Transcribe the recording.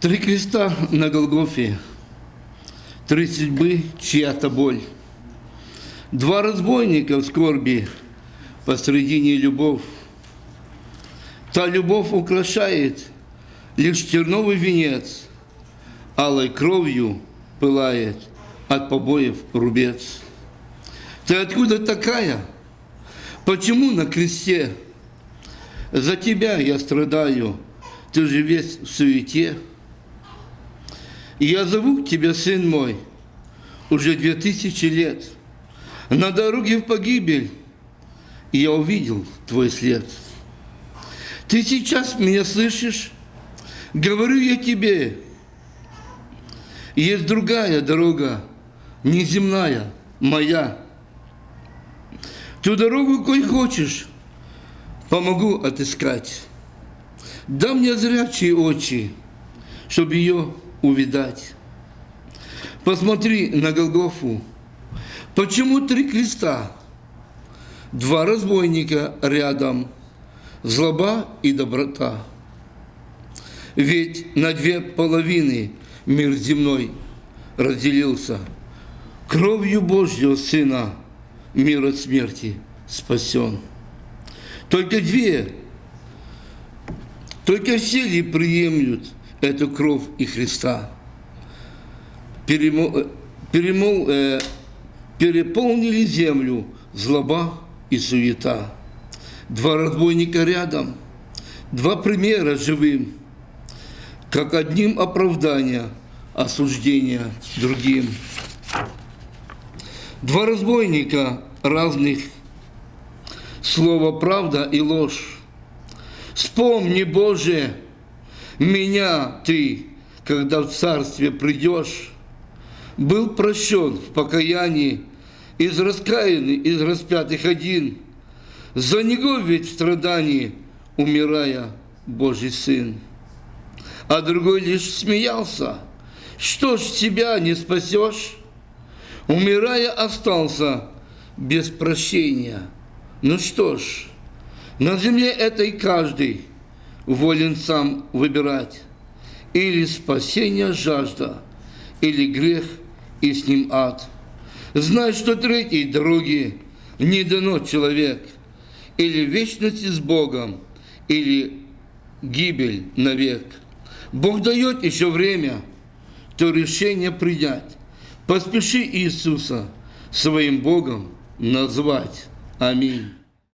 Три креста на Голгофе, три судьбы, чья-то боль. Два разбойника в скорби, посредине любовь. Та любовь украшает лишь терновый венец, алой кровью пылает от побоев рубец. Ты откуда такая? Почему на кресте? За тебя я страдаю, ты же весь в суете. И я зову к тебе, сын мой, уже две тысячи лет. На дороге в погибель, и я увидел твой след. Ты сейчас меня слышишь? Говорю я тебе, есть другая дорога, неземная, моя. Ту дорогу, кой хочешь, помогу отыскать. Дам мне зрячие очи, чтобы ее увидать. Посмотри на Голгофу. Почему три креста? Два разбойника рядом, злоба и доброта. Ведь на две половины мир земной разделился. Кровью Божьего Сына мир от смерти спасен. Только две, только все ли приемлют эту кровь и Христа? Перемол, перемол, э, переполнили землю злоба и суета. Два разбойника рядом, два примера живым, как одним оправдания, осуждения другим. Два разбойника разных, слово правда и ложь. Вспомни, Боже, меня Ты, когда в царстве придешь, был прощен в покаянии, из раскаянный, из распятых один, за него ведь в страдании, умирая, Божий Сын. А другой лишь смеялся, что ж тебя не спасешь? Умирая, остался без прощения. Ну что ж, на земле этой каждый волен сам выбирать. Или спасение жажда, или грех и с ним ад. Знай, что третьей дороги не дано человек. Или вечность с Богом, или гибель навек. Бог дает еще время, то решение принять. Поспеши Иисуса своим Богом назвать. Аминь.